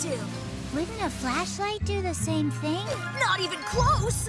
do? Wouldn't a flashlight do the same thing? Not even close!